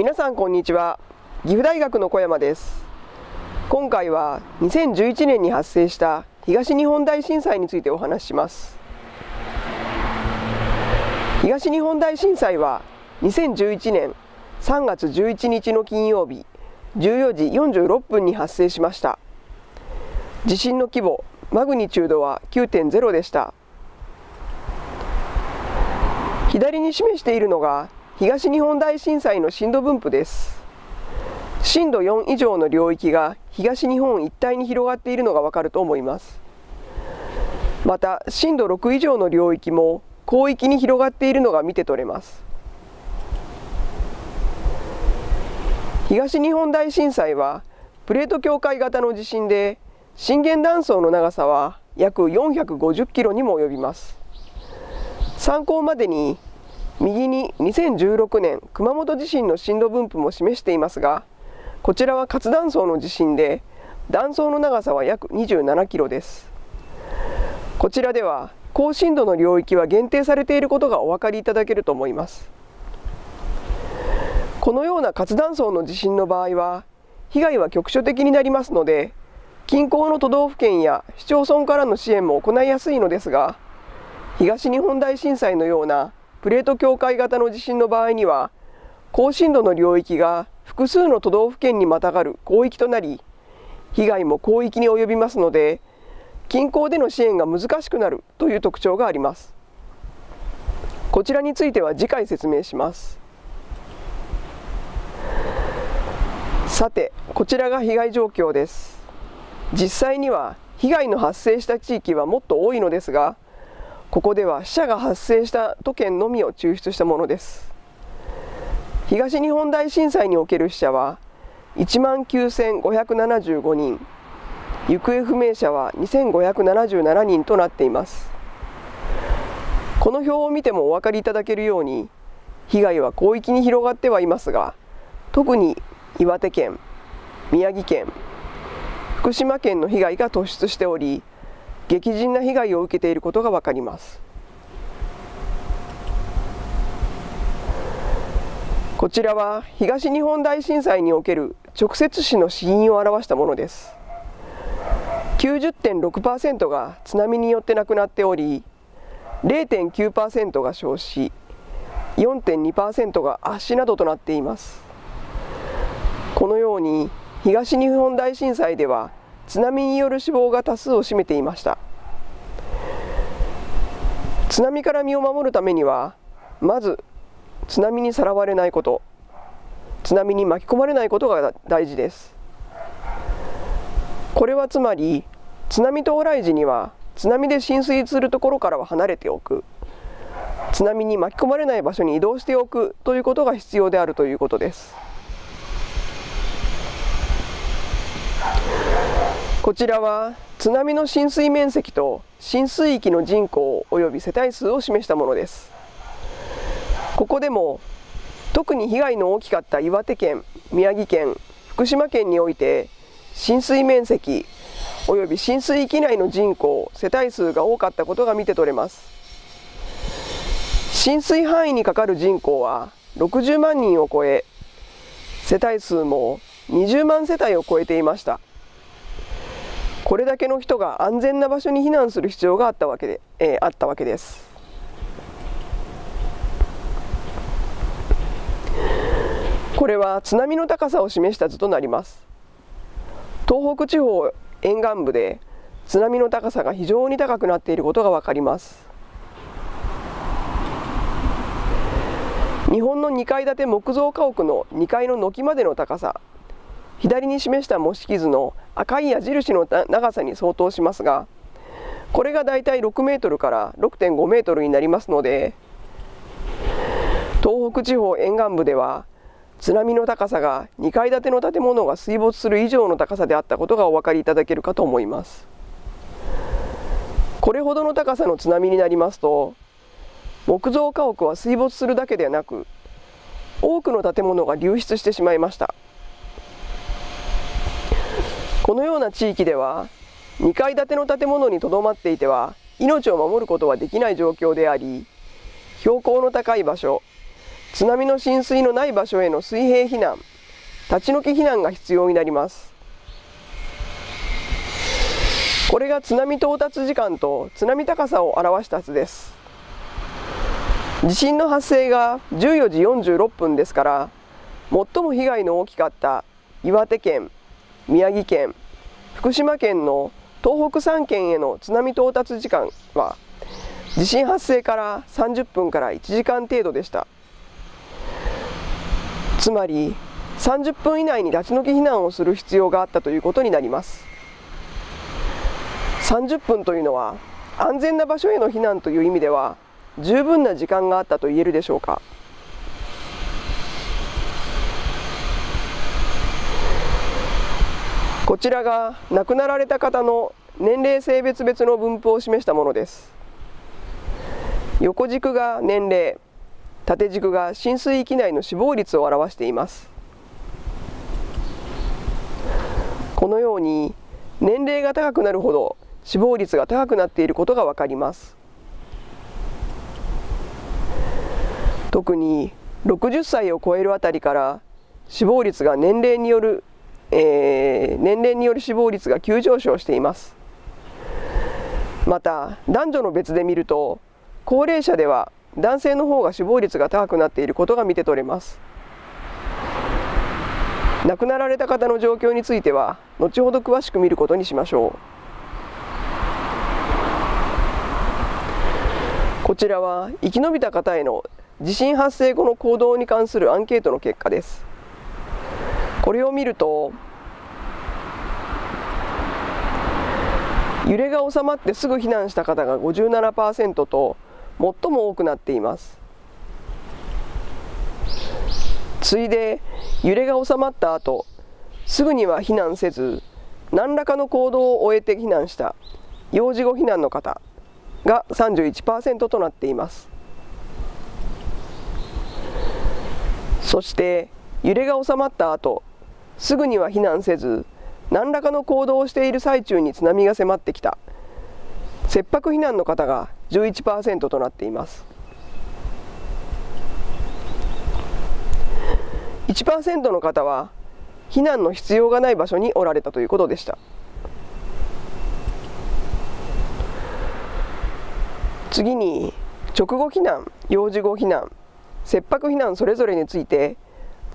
皆さんこんにちは。岐阜大学の小山です。今回は2011年に発生した東日本大震災についてお話しします。東日本大震災は2011年3月11日の金曜日14時46分に発生しました。地震の規模マグニチュードは9.0でした。左に示しているのが東日本大震災の震度分布です。震度4以上の領域が東日本一帯に広がっているのがわかると思います。また震度6以上の領域も広域に広がっているのが見て取れます。東日本大震災はプレート境界型の地震で震源断層の長さは約450キロにも及びます。参考までに右に2016年熊本地震の震度分布も示していますがこちらは活断層の地震で断層の長さは約27キロです。こちらでは高震度の領域は限定されていることがお分かりいただけると思います。このような活断層の地震の場合は被害は局所的になりますので近郊の都道府県や市町村からの支援も行いやすいのですが東日本大震災のようなプレート境界型の地震の場合には高震度の領域が複数の都道府県にまたがる広域となり被害も広域に及びますので近郊での支援が難しくなるという特徴があります。こちらについては次回説明します。さてこちらが被害状況です。実際には被害の発生した地域はもっと多いのですがここでは死者が発生した都県のみを抽出したものです。東日本大震災における死者は1万9575人。行方不明者は2577人となっています。この表を見てもお分かりいただけるように被害は広域に広がってはいますが特に岩手県、宮城県、福島県の被害が突出しており、激甚な被害を受けていることが分かります。こちらは東日本大震災における直接死の死因を表したものです。90.6%が津波によって亡くなっており、0.9%が焼死、4.2%が圧死などとなっています。このように東日本大震災では津波による死亡が多数を占めていました。津波から身を守るためにはまず津波にさらわれないこと津波に巻き込まれないことが大事です。これはつまり津波到来時には津波で浸水するところからは離れておく。津波に巻き込まれない場所に移動しておくということが必要であるということです。こちらは津波の浸水面積と浸水域の人口及び世帯数を示したものです。ここでも特に被害の大きかった岩手県、宮城県、福島県において浸水面積及び浸水域内の人口、世帯数が多かったことが見て取れます。浸水範囲にかかる人口は60万人を超え世帯数も20万世帯を超えていました。これだけの人が安全な場所に避難する必要があったわけで、えー、あったわけです。これは津波の高さを示した図となります。東北地方沿岸部で津波の高さが非常に高くなっていることがわかります。日本の2階建て木造家屋の2階の軒までの高さ左に示した模式図の赤い矢印の長さに相当しますがこれがだいたい6メートルから6.5メートルになりますので東北地方沿岸部では津波の高さが2階建ての建物が水没する以上の高さであったことがお分かりいただけるかと思います。これほどの高さの津波になりますと木造家屋は水没するだけではなく多くの建物が流出してしまいました。このような地域では2階建ての建物にとどまっていては命を守ることはできない状況であり標高の高い場所津波の浸水のない場所への水平避難立ち退き避難が必要になります。これが津波到達時間と津波高さを表した図です。地震の発生が14時46分ですから最も被害の大きかった岩手県宮城県福島県の東北3県への津波到達時間は地震発生から30分から1時間程度でした。つまり30分以内に立ち退き避難をする必要があったということになります。30分というのは安全な場所への避難という意味では十分な時間があったと言えるでしょうか。こちらが亡くなられた方の年齢性別別の分布を示したものです。横軸が年齢縦軸が浸水域内の死亡率を表しています。このように年齢が高くなるほど死亡率が高くなっていることがわかります。特に60歳を超えるあたりから死亡率が年齢による、えー、年齢による死亡率が急上昇しています。また男女の別で見ると高齢者では男性の方が死亡率が高くなっていることが見て取れます。亡くなられた方の状況については後ほど詳しく見ることにしましょう。こちらは生き延びた方への地震発生後の行動に関するアンケートの結果です。これを見ると揺れが収まってすぐ避難した方が57%と最も多くなっています。次いで揺れが収まった後すぐには避難せず何らかの行動を終えて避難した幼児後避難の方が31%となっています。そして揺れが収まった後すぐには避難せず何らかの行動をしている最中に津波が迫ってきた。切迫避難の方が11%となっています。1%の方は避難の必要がない場所におられたということでした。次に直後避難幼児後避難切迫避難それぞれについて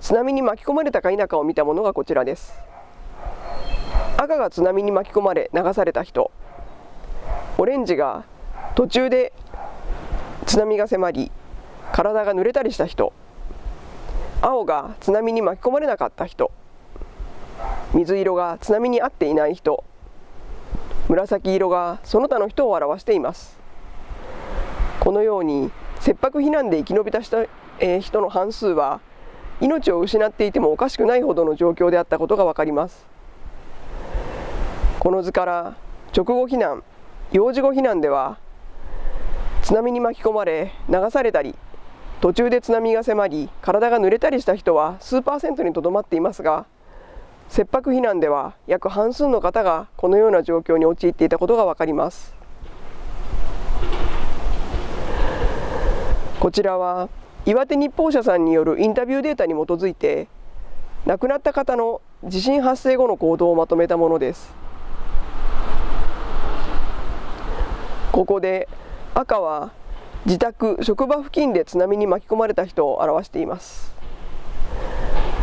津波に巻き込まれたか否かを見たものがこちらです。赤が津波に巻き込まれ流された人。オレンジが途中で津波が迫り体が濡れたりした人。青が津波に巻き込まれなかった人。水色が津波に合っていない人。紫色がその他の人を表しています。このように切迫避難で生き延びた人,、えー、人の半数は命を失っていてもおかしくないほどの状況であったことが分かります。この図から直後避難幼児後避難では津波に巻き込まれ流されたり途中で津波が迫り体が濡れたりした人は数パーセントにとどまっていますが切迫避難では約半数の方がこのような状況に陥っていたことが分かります。こちらは岩手日報社さんによるインタビューデータに基づいて亡くなった方の地震発生後の行動をまとめたものです。ここで赤は自宅職場付近で津波に巻き込まれた人を表しています。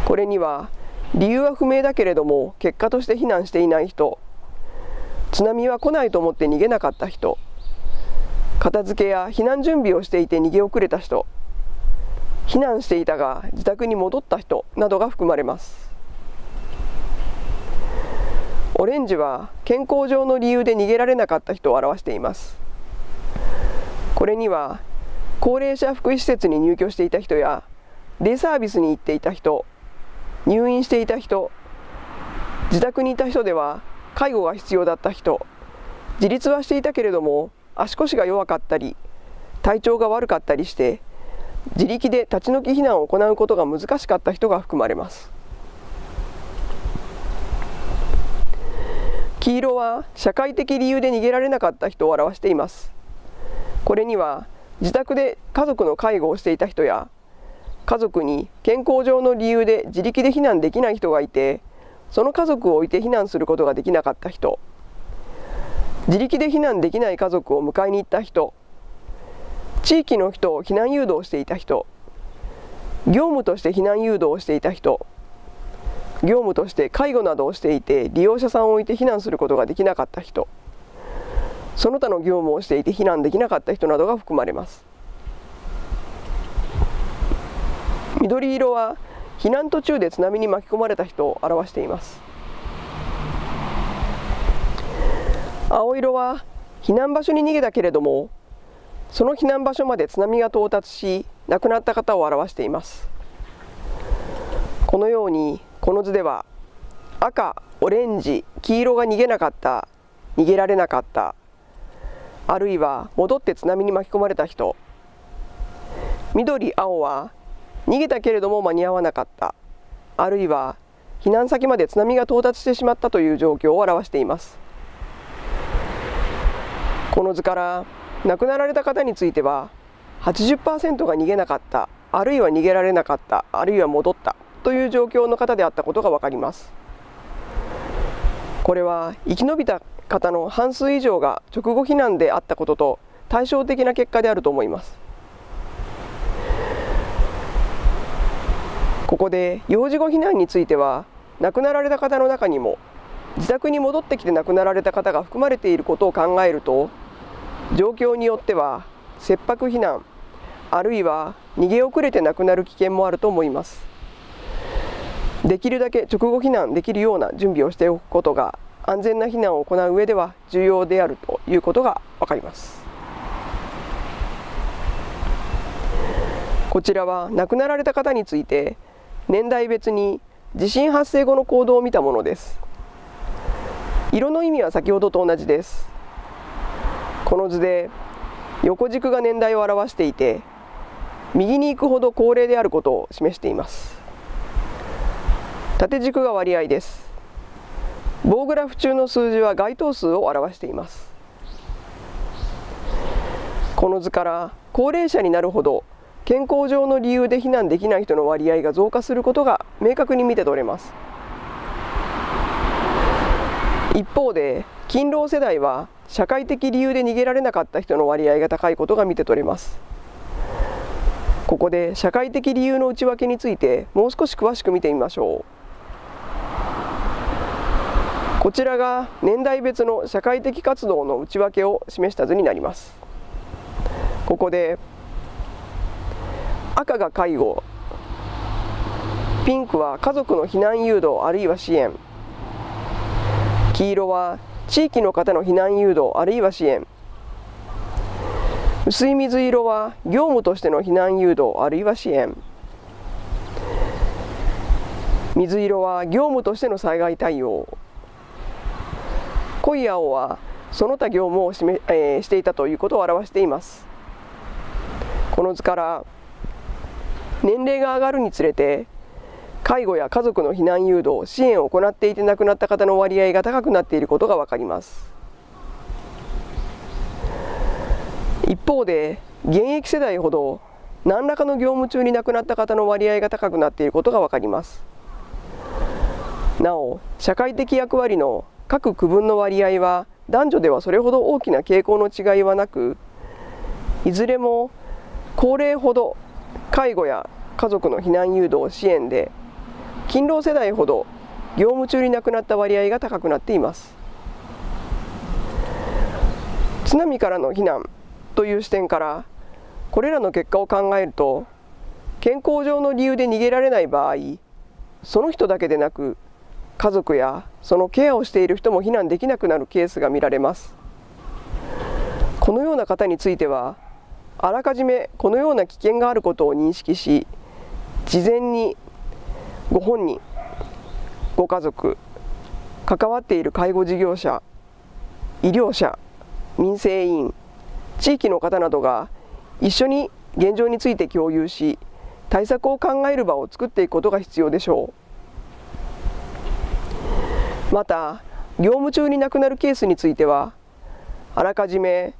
これには理由は不明だけれども結果として避難していない人。津波は来ないと思って逃げなかった人。片付けや避難準備をしていて逃げ遅れた人。避難していたが自宅に戻った人などが含まれます。オレンジは健康上の理由で逃げられなかった人を表しています。これには高齢者福祉施設に入居していた人やデイサービスに行っていた人入院していた人自宅にいた人では介護が必要だった人自立はしていたけれども足腰が弱かったり体調が悪かったりして自力で立ち退き避難を行うことが難しかった人が含まれます。黄色は社会的理由で逃げられなかった人を表しています。これには自宅で家族の介護をしていた人や家族に健康上の理由で自力で避難できない人がいてその家族を置いて避難することができなかった人自力で避難できない家族を迎えに行った人地域の人を避難誘導していた人業務として避難誘導をしていた人業務として介護などをしていて利用者さんを置いて避難することができなかった人その他の業務をしていて避難できなかった人などが含まれます。緑色は避難途中で津波に巻き込まれた人を表しています。青色は避難場所に逃げたけれどもその避難場所まで津波が到達し亡くなった方を表しています。このようにこの図では赤、オレンジ、黄色が逃げなかった逃げられなかったあるいは戻って津波に巻き込まれた人緑、青は逃げたけれども間に合わなかったあるいは避難先まで津波が到達してしまったという状況を表しています。この図から亡くなられた方については80%が逃げなかったあるいは逃げられなかったあるいは戻ったという状況の方であったことが分かります。これは生き延びた方の半数以上が直後避難であったことと対照的な結果であると思います。ここで幼児後避難については亡くなられた方の中にも自宅に戻ってきて亡くなられた方が含まれていることを考えると状況によっては切迫避難あるいは逃げ遅れて亡くなる危険もあると思います。できるだけ直後避難できるような準備をしておくことが安全な避難を行う上では重要であるということが分かります。こちらは亡くなられた方について年代別に地震発生後の行動を見たものです。色の意味は先ほどと同じです。この図で横軸が年代を表していて右に行くほど高齢であることを示しています。縦軸が割合です。棒グラフ中の数字は該当数を表しています。この図から高齢者になるほど健康上の理由で避難できない人の割合が増加することが明確に見て取れます。一方で勤労世代は社会的理由で逃げられなかった人の割合が高いことが見て取れます。ここで社会的理由の内訳についてもう少し詳しく見てみましょう。こちらが年代別の社会的活動の内訳を示した図になります。ここで赤が介護。ピンクは家族の避難誘導あるいは支援。黄色は地域の方の避難誘導あるいは支援。薄い水色は業務としての避難誘導あるいは支援。水色は業務としての災害対応。濃い青はその他業務をしめ、えー、していたということを表しています。この図から年齢が上がるにつれて介護や家族の避難誘導支援を行っていて亡くなった方の割合が高くなっていることが分かります。一方で現役世代ほど何らかの業務中に亡くなった方の割合が高くなっていることが分かります。なお社会的役割の各区分の割合は男女ではそれほど大きな傾向の違いはなくいずれも高齢ほど介護や家族の避難誘導支援で勤労世代ほど業務中に亡くなった割合が高くなっています。津波からの避難という視点からこれらの結果を考えると健康上の理由で逃げられない場合その人だけでなく家族やそのケアをしている人も避難できなくなるケースが見られます。このような方についてはあらかじめこのような危険があることを認識し事前にご本人ご家族関わっている介護事業者医療者民生委員地域の方などが一緒に現状について共有し対策を考える場を作っていくことが必要でしょう。また業務中に亡くなるケースについてはあらかじめ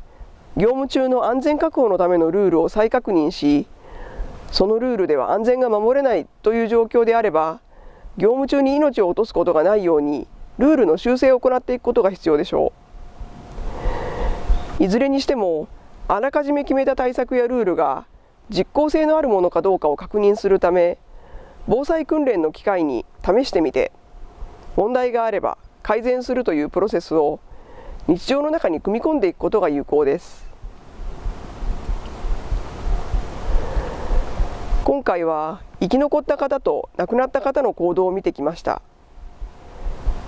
業務中の安全確保のためのルールを再確認しそのルールでは安全が守れないという状況であれば業務中に命を落とすことがないようにルールの修正を行っていくことが必要でしょう。いずれにしてもあらかじめ決めた対策やルールが実効性のあるものかどうかを確認するため防災訓練の機会に試してみて問題があれば改善するというプロセスを日常の中に組み込んでいくことが有効です。今回は生き残った方と亡くなった方の行動を見てきました。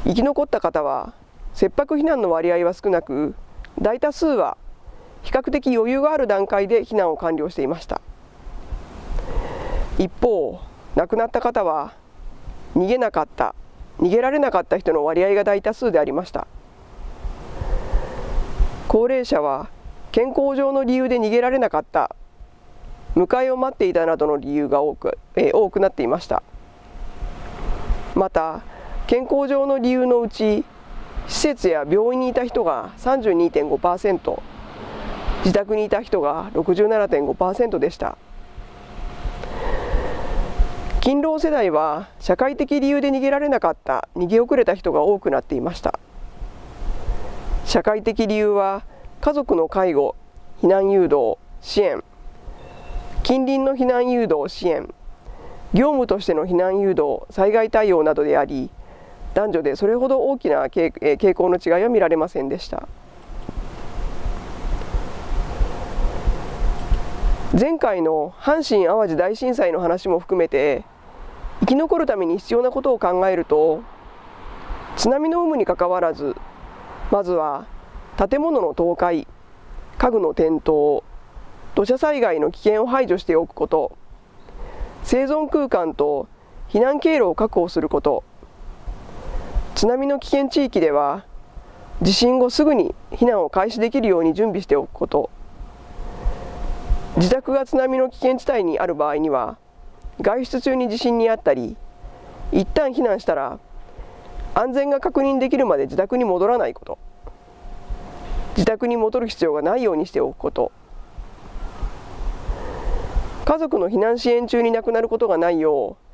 生き残った方は切迫避難の割合は少なく大多数は比較的余裕がある段階で避難を完了していました。一方亡くなった方は逃げなかった逃げられなかった人の割合が大多数でありました。高齢者は健康上の理由で逃げられなかった迎えを待っていたなどの理由が多く,、えー、多くなっていました。また健康上の理由のうち施設や病院にいた人が32.5%自宅にいた人が67.5%でした。勤労世代は社会的理由で逃げられなかった逃げ遅れた人が多くなっていました。社会的理由は家族の介護避難誘導支援近隣の避難誘導支援業務としての避難誘導災害対応などであり男女でそれほど大きな傾向の違いは見られませんでした。前回の阪神・淡路大震災の話も含めて生き残るために必要なことを考えると津波の有無にかかわらずまずは建物の倒壊家具の転倒土砂災害の危険を排除しておくこと。生存空間と避難経路を確保すること。津波の危険地域では地震後すぐに避難を開始できるように準備しておくこと。自宅が津波の危険地帯にある場合には外出中に地震にあったり一旦避難したら安全が確認できるまで自宅に戻らないこと。自宅に戻る必要がないようにしておくこと。家族の避難支援中に亡くなることがないよう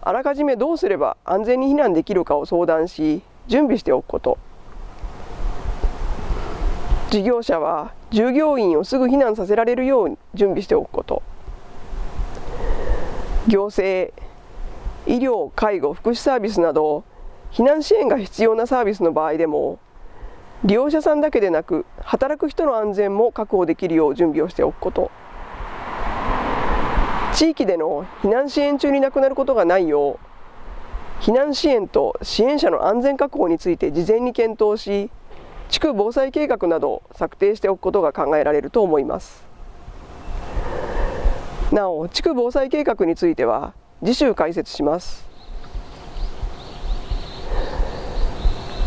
あらかじめどうすれば安全に避難できるかを相談し準備しておくこと。事業者は従業員をすぐ避難させられるように準備しておくこと。行政医療介護福祉サービスなど避難支援が必要なサービスの場合でも利用者さんだけでなく働く人の安全も確保できるよう準備をしておくこと。地域での避難支援中に亡くなることがないよう避難支援と支援者の安全確保について事前に検討し地区防災計画などを策定しておくことが考えられると思います。なお地区防災計画については次週解説します。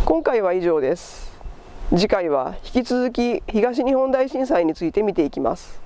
今回は以上です。次回は引き続き東日本大震災について見ていきます。